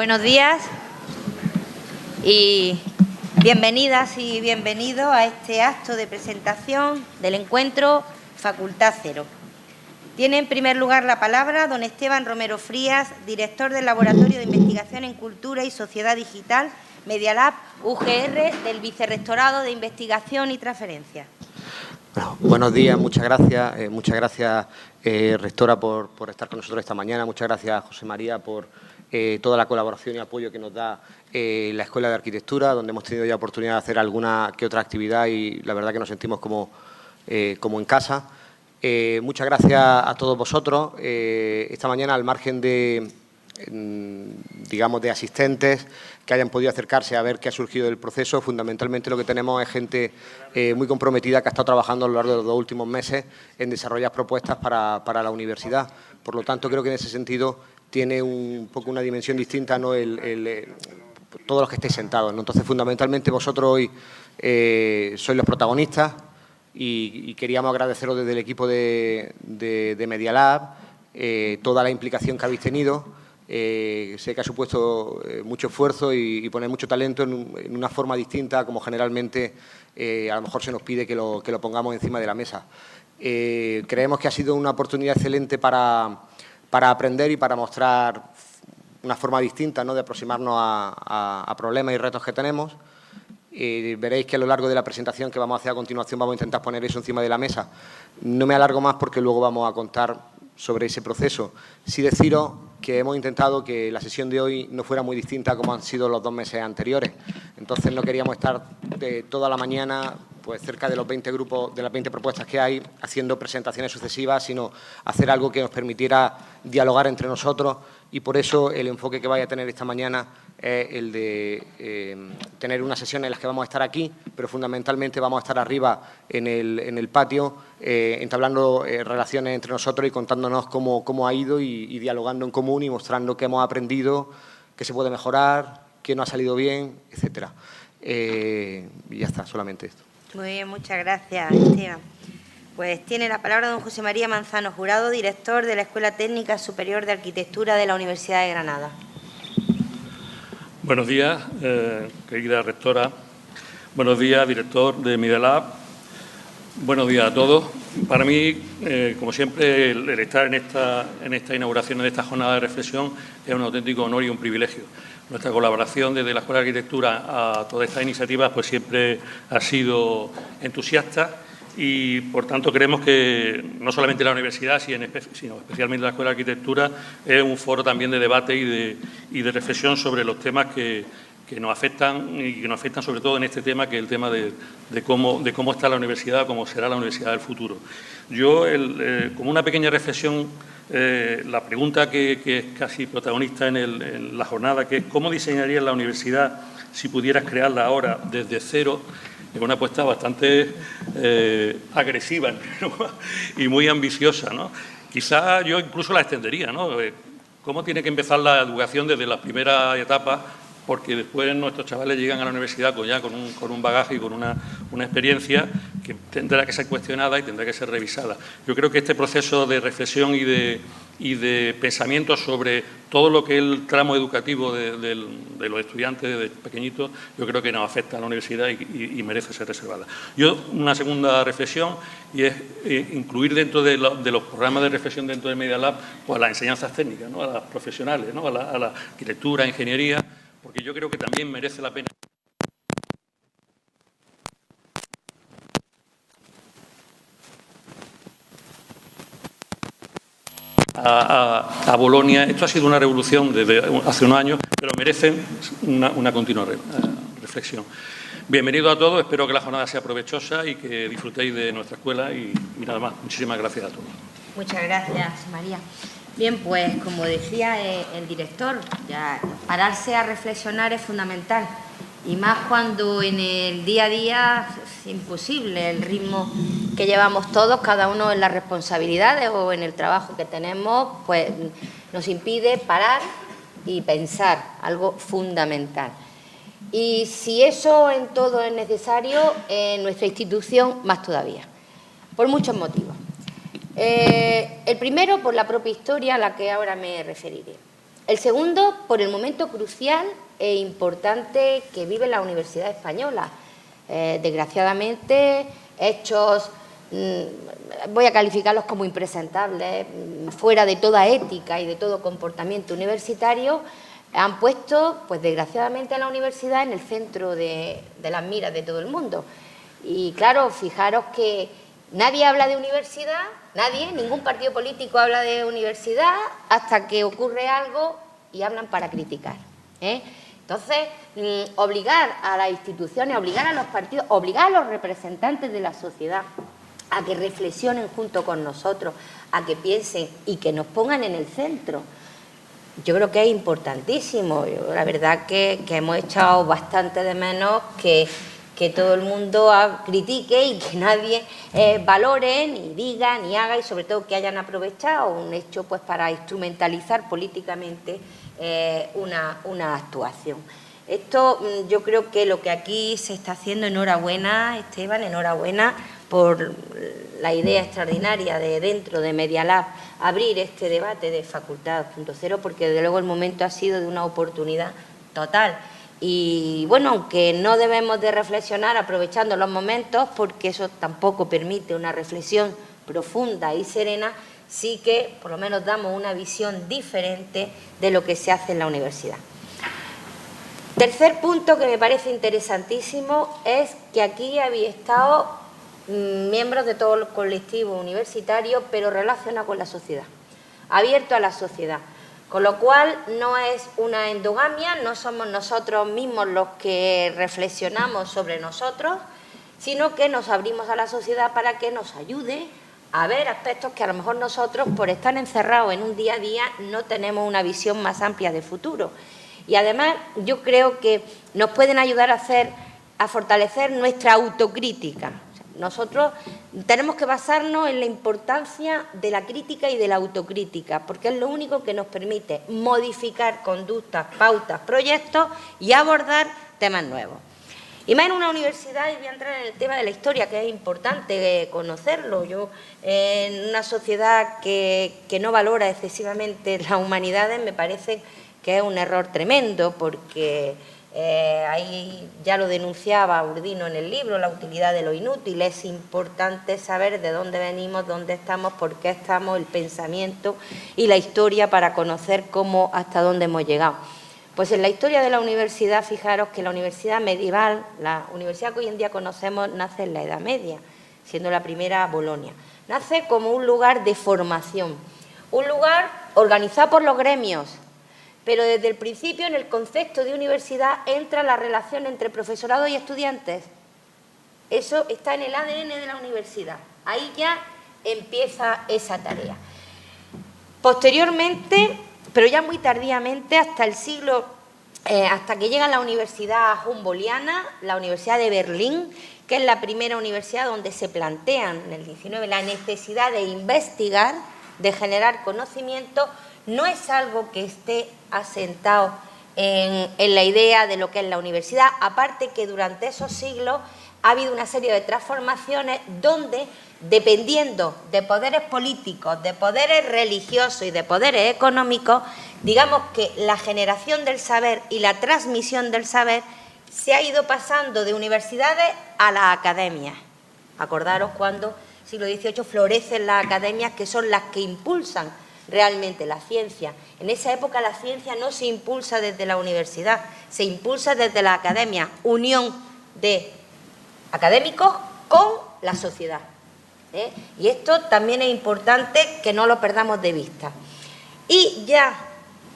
Buenos días y bienvenidas y bienvenidos a este acto de presentación del encuentro Facultad Cero. Tiene en primer lugar la palabra don Esteban Romero Frías, director del Laboratorio de Investigación en Cultura y Sociedad Digital Medialab UGR del Vicerrectorado de Investigación y Transferencia. buenos días, muchas gracias. Eh, muchas gracias, eh, rectora, por, estar con nosotros esta mañana. Muchas gracias, José María, por eh, toda la colaboración y apoyo que nos da la Escuela de Arquitectura, donde hemos tenido ya oportunidad de hacer alguna que otra actividad y la verdad que nos sentimos como, como en casa. muchas gracias a todos vosotros. esta mañana, al margen de, digamos, de asistentes que hayan podido acercarse a ver qué ha surgido del proceso. Fundamentalmente lo que tenemos es gente eh, muy comprometida que ha estado trabajando a lo largo de los dos últimos meses en desarrollar propuestas para, la universidad. Por lo tanto, creo que en ese sentido tiene un poco una dimensión distinta ¿no? el, eh, todos los que estéis sentados. Entonces, fundamentalmente vosotros hoy eh, sois los protagonistas y, queríamos agradeceros desde el equipo de, de, Media Lab toda la implicación que habéis tenido eh, sé que ha supuesto eh, mucho esfuerzo y, poner mucho talento en, una forma distinta como generalmente eh, a lo mejor se nos pide que lo, pongamos encima de la mesa. creemos que ha sido una oportunidad excelente para, aprender y para mostrar una forma distinta ¿no? de aproximarnos a, problemas y retos que tenemos. veréis que a lo largo de la presentación que vamos a hacer a continuación vamos a intentar poner eso encima de la mesa. No me alargo más porque luego vamos a contar sobre ese proceso. Sí deciros que hemos intentado que la sesión de hoy no fuera muy distinta como han sido los dos meses anteriores. Entonces no queríamos estar toda la mañana pues cerca de los 20 grupos, de las 20 propuestas que hay, haciendo presentaciones sucesivas, sino hacer algo que nos permitiera dialogar entre nosotros y por eso el enfoque que vaya a tener esta mañana es el de eh, tener una sesión en la que vamos a estar aquí, pero fundamentalmente vamos a estar arriba en el, patio, eh, entablando eh, relaciones entre nosotros y contándonos cómo, ha ido y, dialogando en común y mostrando qué hemos aprendido, qué se puede mejorar, qué no ha salido bien, etcétera. y ya está, solamente esto. Muy bien, muchas gracias, Esteban. Pues tiene la palabra don José María Manzano Jurado, director de la Escuela Técnica Superior de Arquitectura de la Universidad de Granada. Buenos días, eh, querida rectora. Buenos días, director de Midelab. Buenos días a todos. Para mí, eh, como siempre, el, estar en esta, en esta inauguración de esta jornada de reflexión es un auténtico honor y un privilegio. Nuestra colaboración desde la Escuela de Arquitectura a todas estas iniciativas pues siempre ha sido entusiasta y por tanto creemos que no solamente la universidad, sino especialmente la Escuela de Arquitectura es un foro también de debate y de, y de reflexión sobre los temas que, que, nos afectan y que nos afectan sobre todo en este tema que es el tema de, cómo, de cómo está la universidad, cómo será la universidad del futuro. Yo, eh, como una pequeña reflexión, eh, la pregunta que, es casi protagonista en, la jornada, que es ¿cómo diseñarías la universidad si pudieras crearla ahora desde cero? es una apuesta bastante eh, agresiva y muy ambiciosa. ¿no? Quizá yo incluso la extendería. ¿no? ¿Cómo tiene que empezar la educación desde la primera etapa? Porque después nuestros chavales llegan a la universidad con, ya con un, con un bagaje y con una, una, experiencia que tendrá que ser cuestionada y tendrá que ser revisada. Yo creo que este proceso de reflexión y de, y de pensamiento sobre todo lo que es el tramo educativo de, los estudiantes de pequeñitos, yo creo que nos afecta a la universidad y, merece ser reservada. Yo, una segunda reflexión, y es eh, incluir dentro de, los programas de reflexión dentro de Media Lab pues, las enseñanzas técnicas, ¿no? a las profesionales, ¿no? a, la, a la arquitectura, ingeniería, porque yo creo que también merece la pena a, Bolonia. Esto ha sido una revolución desde hace unos años, pero merecen una, continua eh, reflexión. Bienvenido a todos, espero que la jornada sea provechosa y que disfrutéis de nuestra escuela y, nada más. Muchísimas gracias a todos. Muchas gracias, María. Bien, pues como decía eh, el director, pararse a reflexionar es fundamental y más cuando en el día a día es imposible el ritmo que llevamos todos, cada uno en las responsabilidades o en el trabajo que tenemos, pues nos impide parar y pensar, algo fundamental. Y si eso en todo es necesario, en nuestra institución más todavía, por muchos motivos. Eh, el primero, por la propia historia a la que ahora me referiré. El segundo, por el momento crucial e importante que vive la Universidad Española. Eh, desgraciadamente, hechos, mm, voy a calificarlos como impresentables, mm, fuera de toda ética y de todo comportamiento universitario, han puesto, pues desgraciadamente, a la universidad en el centro de, de las miras de todo el mundo. Y claro, fijaros que nadie habla de universidad, nadie, ningún partido político habla de universidad hasta que ocurre algo y hablan para criticar. ¿eh? Entonces, mm, obligar a las instituciones, obligar a los partidos, obligar a los representantes de la sociedad a que reflexionen junto con nosotros, a que piensen y que nos pongan en el centro. Yo creo que es importantísimo. la verdad que hemos echado bastante de menos que que todo el mundo critique y que nadie eh, valore, ni diga, ni haga y sobre todo que hayan aprovechado un hecho pues para instrumentalizar políticamente eh, una, actuación. Esto mm, yo creo que lo que aquí se está haciendo, enhorabuena Esteban, enhorabuena por la idea extraordinaria de dentro de Media Lab abrir este debate de Facultad 2.0 porque desde luego el momento ha sido de una oportunidad total. Y bueno, aunque no debemos de reflexionar aprovechando los momentos, porque eso tampoco permite una reflexión profunda y serena, sí que por lo menos damos una visión diferente de lo que se hace en la universidad. Tercer punto que me parece interesantísimo es que aquí había estado mm, miembros de todo el colectivo universitario, pero relacionado con la sociedad, abierto a la sociedad. Con lo cual no es una endogamia, no somos nosotros mismos los que reflexionamos sobre nosotros, sino que nos abrimos a la sociedad para que nos ayude a ver aspectos que a lo mejor nosotros, por estar encerrados en un día a día, no tenemos una visión más amplia de futuro. Y además yo creo que nos pueden ayudar a, hacer, a fortalecer nuestra autocrítica. Nosotros tenemos que basarnos en la importancia de la crítica y de la autocrítica, porque es lo único que nos permite modificar conductas, pautas, proyectos y abordar temas nuevos. Y más en una universidad, y voy a entrar en el tema de la historia, que es importante conocerlo. Yo, en una sociedad que, que no valora excesivamente las humanidades, me parece que es un error tremendo, porque eh, ahí ya lo denunciaba Urdino en el libro, la utilidad de lo inútil. Es importante saber de dónde venimos, dónde estamos, por qué estamos, el pensamiento y la historia para conocer cómo, hasta dónde hemos llegado. Pues en la historia de la universidad, fijaros que la universidad medieval, la universidad que hoy en día conocemos, nace en la Edad Media, siendo la primera Bolonia. Nace como un lugar de formación, un lugar organizado por los gremios, pero desde el principio en el concepto de universidad entra la relación entre profesorado y estudiantes. Eso está en el ADN de la universidad. Ahí ya empieza esa tarea. Posteriormente, pero ya muy tardíamente, hasta el siglo, eh, hasta que llega la Universidad Humboldtiana, la Universidad de Berlín, que es la primera universidad donde se plantean en el 19 la necesidad de investigar, de generar conocimiento, no es algo que esté asentado en, la idea de lo que es la universidad, aparte que durante esos siglos ha habido una serie de transformaciones donde, dependiendo de poderes políticos, de poderes religiosos y de poderes económicos, digamos que la generación del saber y la transmisión del saber se ha ido pasando de universidades a las academias. Acordaros cuando, siglo XVIII, florecen las academias que son las que impulsan realmente la ciencia. En esa época la ciencia no se impulsa desde la universidad, se impulsa desde la academia, unión de académicos con la sociedad. ¿eh? Y esto también es importante que no lo perdamos de vista. Y ya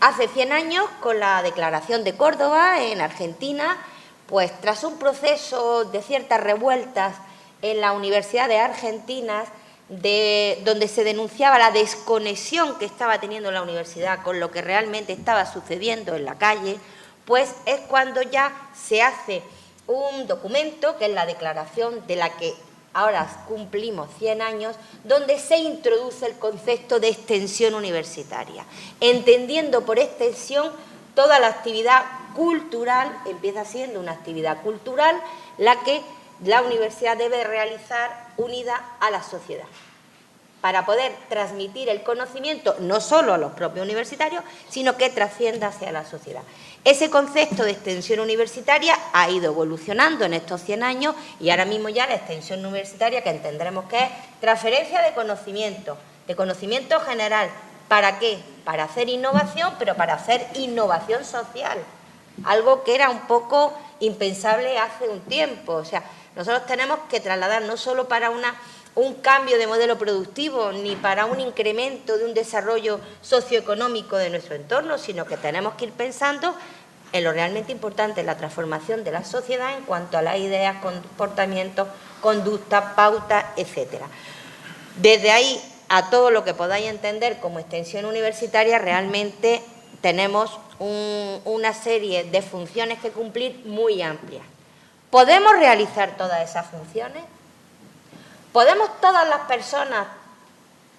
hace 100 años, con la Declaración de Córdoba en Argentina, pues tras un proceso de ciertas revueltas en las universidades argentinas, de, donde se denunciaba la desconexión que estaba teniendo la universidad con lo que realmente estaba sucediendo en la calle, pues es cuando ya se hace un documento, que es la declaración de la que ahora cumplimos 100 años, donde se introduce el concepto de extensión universitaria, entendiendo por extensión toda la actividad cultural, empieza siendo una actividad cultural, la que la universidad debe realizar unida a la sociedad. para poder transmitir el conocimiento no solo a los propios universitarios, sino que trascienda hacia la sociedad. Ese concepto de extensión universitaria ha ido evolucionando en estos 100 años y ahora mismo ya la extensión universitaria, que entenderemos que es transferencia de conocimiento, de conocimiento general. ¿Para qué? Para hacer innovación, pero para hacer innovación social. Algo que era un poco impensable hace un tiempo. O sea, nosotros tenemos que trasladar no solo para una un cambio de modelo productivo ni para un incremento de un desarrollo socioeconómico de nuestro entorno, sino que tenemos que ir pensando en lo realmente importante, la transformación de la sociedad en cuanto a las ideas, comportamientos, conductas, pautas, etcétera. Desde ahí a todo lo que podáis entender como extensión universitaria, realmente tenemos una serie de funciones que cumplir muy amplias. ¿Podemos realizar todas esas funciones? ¿Podemos todas las personas,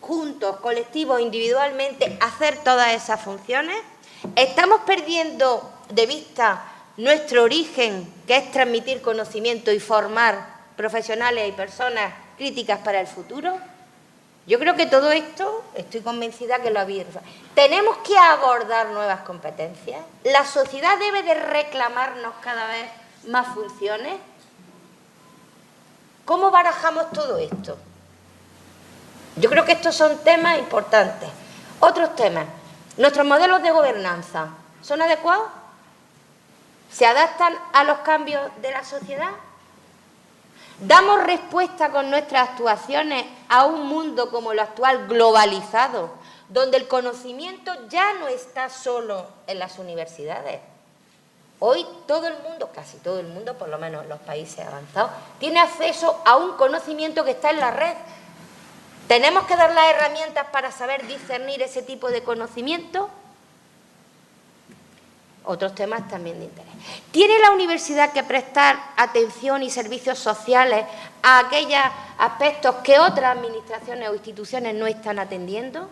juntos, colectivos, individualmente, hacer todas esas funciones? ¿Estamos perdiendo de vista nuestro origen, que es transmitir conocimiento y formar profesionales y personas críticas para el futuro? Yo creo que todo esto, estoy convencida que lo habéis... Tenemos que abordar nuevas competencias. La sociedad debe de reclamarnos cada vez más funciones. ¿Cómo barajamos todo esto? Yo creo que estos son temas importantes. Otros temas. ¿Nuestros modelos de gobernanza son adecuados? ¿Se adaptan a los cambios de la sociedad? ¿Damos respuesta con nuestras actuaciones a un mundo como el actual globalizado, donde el conocimiento ya no está solo en las universidades? Hoy todo el mundo, casi todo el mundo, por lo menos en los países avanzados, tiene acceso a un conocimiento que está en la red. ¿Tenemos que dar las herramientas para saber discernir ese tipo de conocimiento? Otros temas también de interés. ¿Tiene la universidad que prestar atención y servicios sociales a aquellos aspectos que otras administraciones o instituciones no están atendiendo?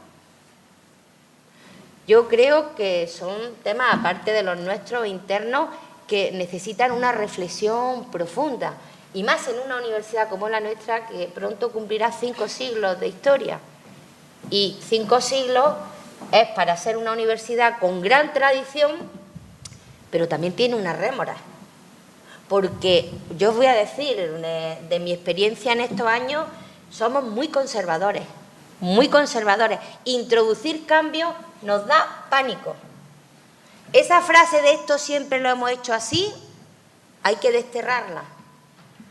Yo creo que son temas, aparte de los nuestros internos, que necesitan una reflexión profunda, y más en una universidad como la nuestra, que pronto cumplirá cinco siglos de historia. Y cinco siglos es para ser una universidad con gran tradición, pero también tiene una rémora. Porque yo os voy a decir, de, de mi experiencia en estos años, somos muy conservadores, muy conservadores. Introducir cambios nos da pánico. Esa frase de esto siempre lo hemos hecho así, hay que desterrarla,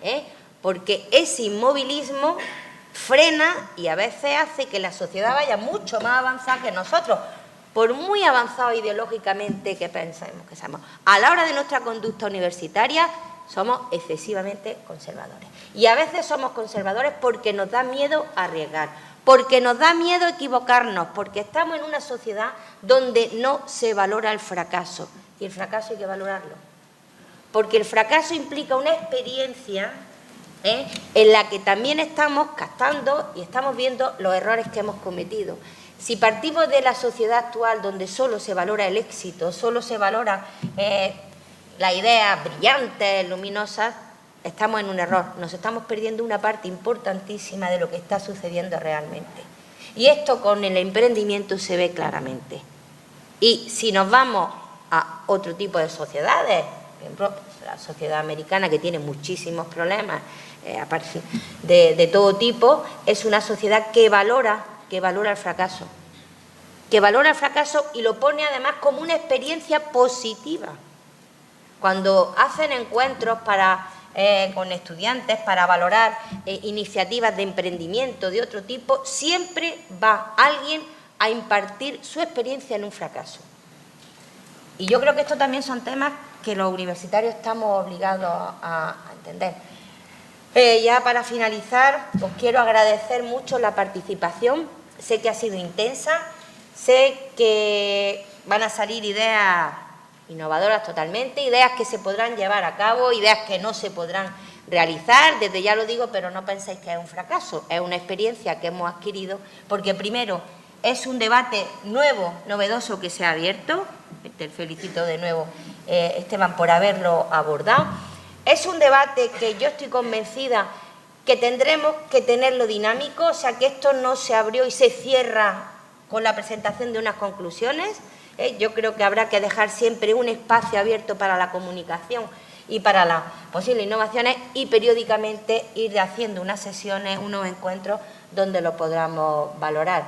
¿eh? porque ese inmovilismo frena y a veces hace que la sociedad vaya mucho más avanzada que nosotros, por muy avanzado ideológicamente que pensemos que seamos. A la hora de nuestra conducta universitaria somos excesivamente conservadores. Y a veces somos conservadores porque nos da miedo arriesgar, porque nos da miedo equivocarnos, porque estamos en una sociedad donde no se valora el fracaso. Y el fracaso hay que valorarlo. Porque el fracaso implica una experiencia ¿eh? en la que también estamos captando y estamos viendo los errores que hemos cometido. Si partimos de la sociedad actual donde solo se valora el éxito, solo se valora eh, las ideas brillantes, luminosas, estamos en un error, nos estamos perdiendo una parte importantísima de lo que está sucediendo realmente. Y esto con el emprendimiento se ve claramente. Y si nos vamos a otro tipo de sociedades, por ejemplo, la sociedad americana que tiene muchísimos problemas eh, de, de todo tipo, es una sociedad que valora, que valora el fracaso, que valora el fracaso y lo pone además como una experiencia positiva. Cuando hacen encuentros para eh, con estudiantes para valorar eh, iniciativas de emprendimiento de otro tipo, siempre va alguien a impartir su experiencia en un fracaso. Y yo creo que estos también son temas que los universitarios estamos obligados a, entender. Eh, ya para finalizar, os quiero agradecer mucho la participación. Sé que ha sido intensa, sé que van a salir ideas innovadoras totalmente, ideas que se podrán llevar a cabo, ideas que no se podrán realizar, desde ya lo digo, pero no penséis que es un fracaso, es una experiencia que hemos adquirido, porque primero es un debate nuevo, novedoso que se ha abierto, te felicito de nuevo eh, Esteban por haberlo abordado, es un debate que yo estoy convencida que tendremos que tenerlo dinámico, o sea, que esto no se abrió y se cierra con la presentación de unas conclusiones. ¿Eh? Yo creo que habrá que dejar siempre un espacio abierto para la comunicación y para las posibles innovaciones y periódicamente ir haciendo unas sesiones, unos encuentros donde lo podamos valorar.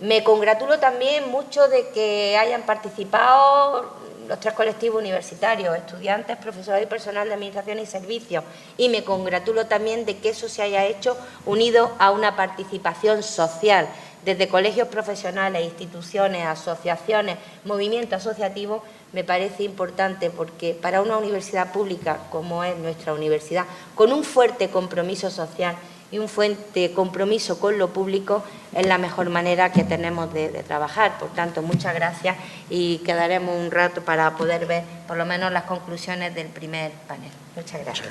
Me congratulo también mucho de que hayan participado los tres colectivos universitarios, estudiantes, profesores y personal de Administración y Servicios. Y me congratulo también de que eso se haya hecho unido a una participación social, desde colegios profesionales, instituciones, asociaciones, movimientos asociativos, me parece importante porque para una universidad pública como es nuestra universidad, con un fuerte compromiso social y un fuerte compromiso con lo público, es la mejor manera que tenemos de, trabajar. Por tanto, muchas gracias y quedaremos un rato para poder ver por lo menos las conclusiones del primer panel. Muchas gracias.